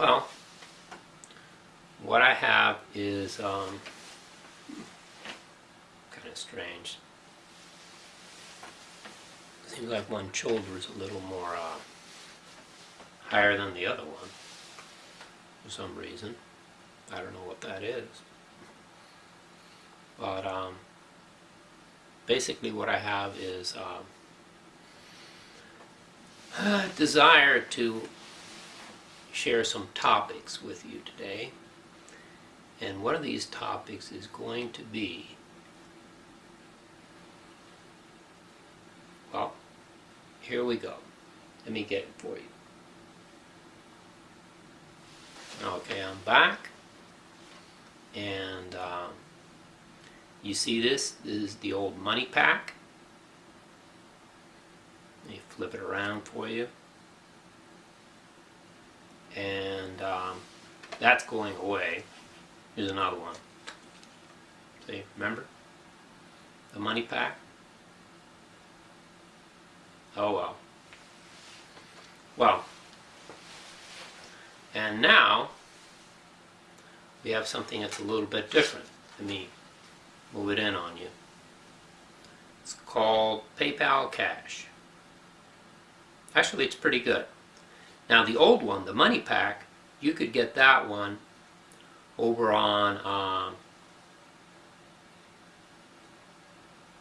Well, what I have is um, kind of strange. Seems like one shoulder is a little more uh, higher than the other one for some reason. I don't know what that is. But um, basically what I have is um, a desire to share some topics with you today. And one of these topics is going to be, well, here we go. Let me get it for you. Okay, I'm back. And um, you see this? This is the old MoneyPak. Let me flip it around for you. And um, that's going away. Here's another one. See, remember? The MoneyPak? Oh well. Well, and now we have something that's a little bit different. Let me move it in on you. It's called PayPal Cash. Actually, it's pretty good. Now the old one, the MoneyPak, you could get that one over on, um,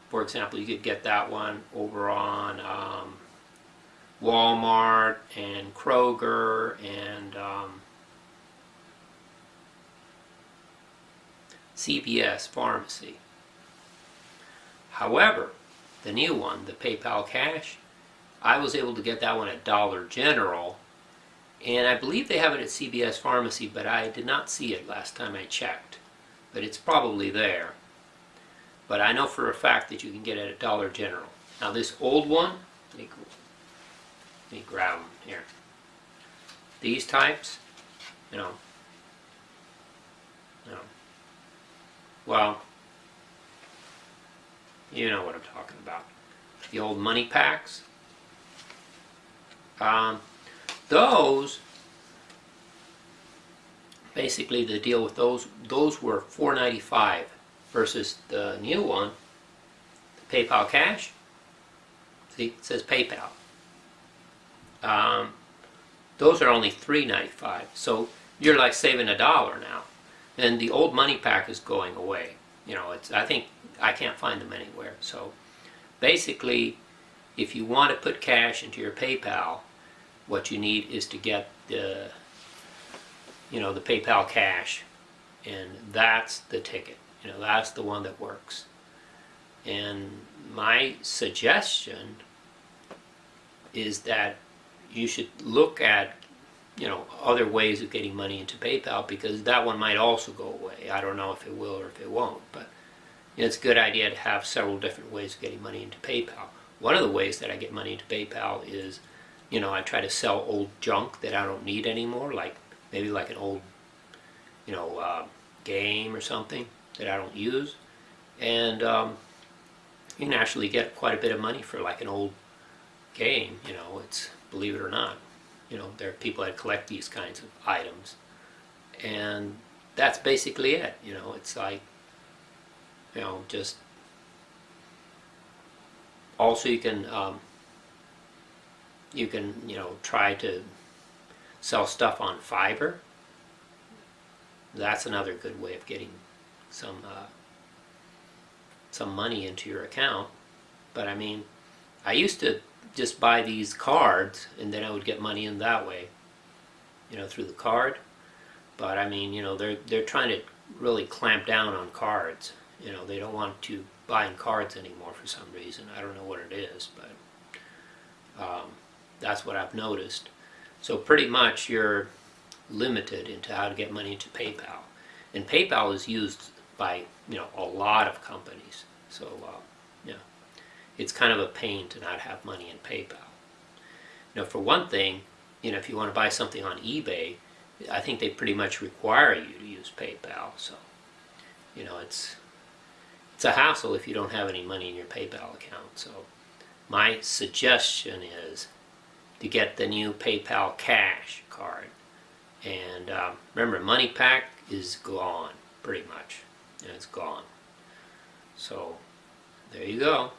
for example, you could get that one over on um, Walmart and Kroger and um, CVS Pharmacy. However, the new one, the PayPal Cash, I was able to get that one at Dollar General and I believe they have it at CVS Pharmacy, but I did not see it last time I checked. But it's probably there. But I know for a fact that you can get it at Dollar General. Now this old one, let me, let me grab them here. These types, you know, you know, well, you know what I'm talking about. The old MoneyPaks. Um, those, basically the deal with those, those were $4.95 versus the new one, the PayPal Cash. See, it says PayPal. Um, those are only $3.95, so you're like saving a dollar now. And the old MoneyPak is going away. You know, it's I think I can't find them anywhere. So basically, if you want to put cash into your PayPal, what you need is to get the you know the PayPal cash and that's the ticket you know that's the one that works. And my suggestion is that you should look at you know other ways of getting money into PayPal because that one might also go away. I don't know if it will or if it won't but it's a good idea to have several different ways of getting money into PayPal. One of the ways that I get money into PayPal is you know, I try to sell old junk that I don't need anymore, like maybe like an old, you know, uh, game or something that I don't use. And um, you can actually get quite a bit of money for like an old game, you know, it's, believe it or not. You know, there are people that collect these kinds of items. And that's basically it, you know, it's like, you know, just, also you can, um, you can, you know, try to sell stuff on Fiverr. That's another good way of getting some uh, some money into your account. But I mean, I used to just buy these cards and then I would get money in that way, you know, through the card. But I mean, you know, they're they're trying to really clamp down on cards. You know, they don't want to buying cards anymore for some reason. I don't know what it is, but um, that's what I've noticed. So pretty much you're limited into how to get money into PayPal. And PayPal is used by you know a lot of companies. So uh, yeah, it's kind of a pain to not have money in PayPal. Know, for one thing, you know, if you want to buy something on eBay, I think they pretty much require you to use PayPal. So, you know, it's it's a hassle if you don't have any money in your PayPal account. So, my suggestion is to get the new PayPal Cash card. And um, remember, MoneyPak is gone, pretty much. It's gone. So, there you go.